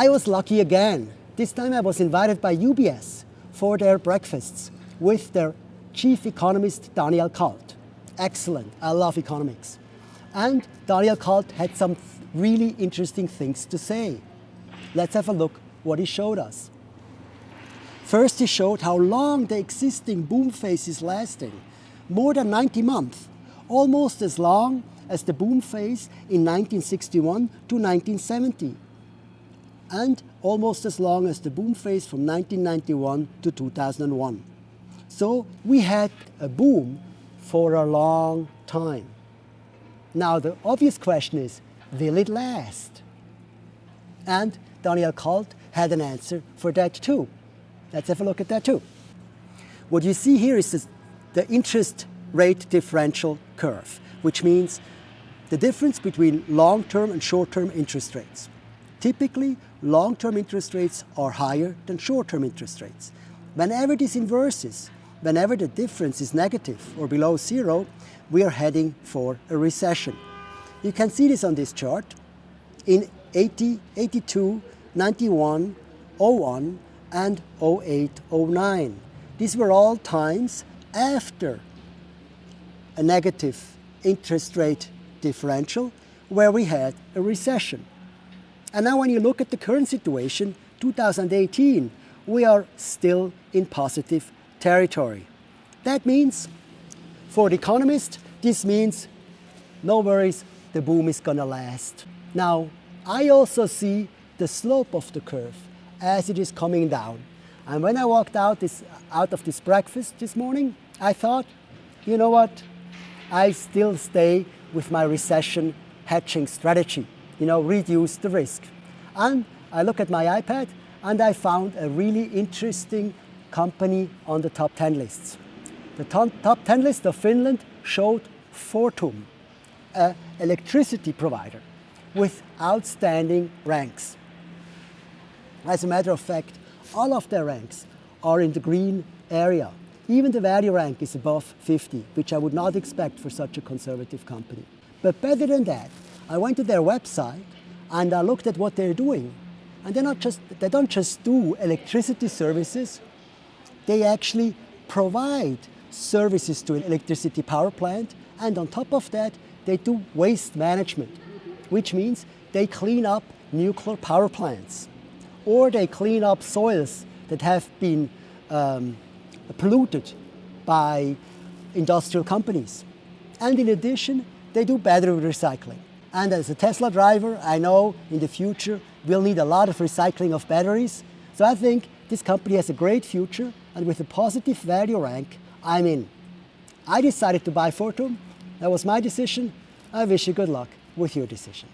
I was lucky again. This time I was invited by UBS for their breakfasts with their chief economist Daniel Kalt. Excellent, I love economics. And Daniel Kalt had some really interesting things to say. Let's have a look what he showed us. First he showed how long the existing boom phase is lasting. More than 90 months, almost as long as the boom phase in 1961 to 1970 and almost as long as the boom phase from 1991 to 2001. So we had a boom for a long time. Now the obvious question is, will it last? And Daniel Kalt had an answer for that too. Let's have a look at that too. What you see here is the interest rate differential curve, which means the difference between long-term and short-term interest rates. Typically, long-term interest rates are higher than short-term interest rates. Whenever this inverses, whenever the difference is negative or below zero, we are heading for a recession. You can see this on this chart. In 80, 82, 91, 01, and 08, 09. These were all times after a negative interest rate differential where we had a recession. And now when you look at the current situation, 2018, we are still in positive territory. That means, for the economist, this means no worries, the boom is gonna last. Now, I also see the slope of the curve as it is coming down. And when I walked out, this, out of this breakfast this morning, I thought, you know what, I still stay with my recession hedging strategy you know, reduce the risk. And I look at my iPad and I found a really interesting company on the top 10 lists. The top 10 list of Finland showed Fortum, an electricity provider with outstanding ranks. As a matter of fact, all of their ranks are in the green area. Even the value rank is above 50, which I would not expect for such a conservative company. But better than that, I went to their website and I looked at what they're doing. And they're not just, they don't just do electricity services, they actually provide services to an electricity power plant. And on top of that, they do waste management, which means they clean up nuclear power plants or they clean up soils that have been um, polluted by industrial companies. And in addition, they do battery recycling. And as a Tesla driver, I know in the future we'll need a lot of recycling of batteries. So I think this company has a great future and with a positive value rank, I'm in. I decided to buy Fortum. That was my decision. I wish you good luck with your decision.